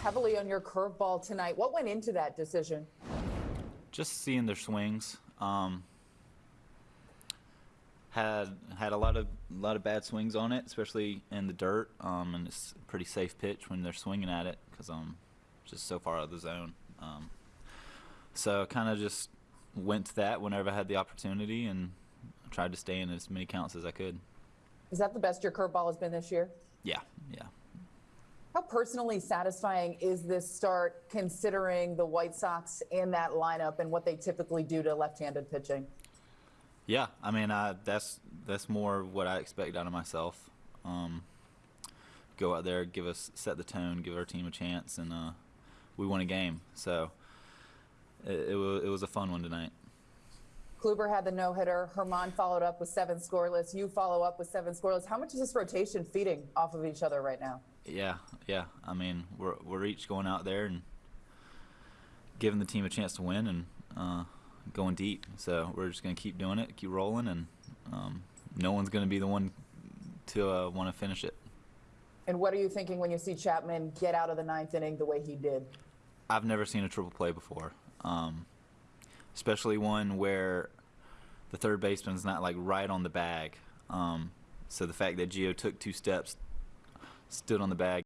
heavily on your curveball tonight. What went into that decision? Just seeing their swings. Um, had had a lot of a lot of bad swings on it, especially in the dirt. Um, and it's a pretty safe pitch when they're swinging at it because um, just so far out of the zone. Um, so kind of just went to that whenever I had the opportunity and tried to stay in as many counts as I could. Is that the best your curveball has been this year? Yeah, yeah. How personally satisfying is this start considering the White Sox in that lineup and what they typically do to left-handed pitching? Yeah, I mean, I, that's that's more what I expect out of myself. Um, go out there, give us set the tone, give our team a chance, and uh, we won a game. So it, it was it was a fun one tonight. Kluber had the no-hitter. Germán followed up with seven scoreless. You follow up with seven scoreless. How much is this rotation feeding off of each other right now? Yeah, yeah. I mean, we're we're each going out there and giving the team a chance to win and uh, going deep. So we're just gonna keep doing it, keep rolling, and um, no one's gonna be the one to uh, want to finish it. And what are you thinking when you see Chapman get out of the ninth inning the way he did? I've never seen a triple play before, um, especially one where the third baseman's not like right on the bag. Um, so the fact that Gio took two steps, stood on the bag,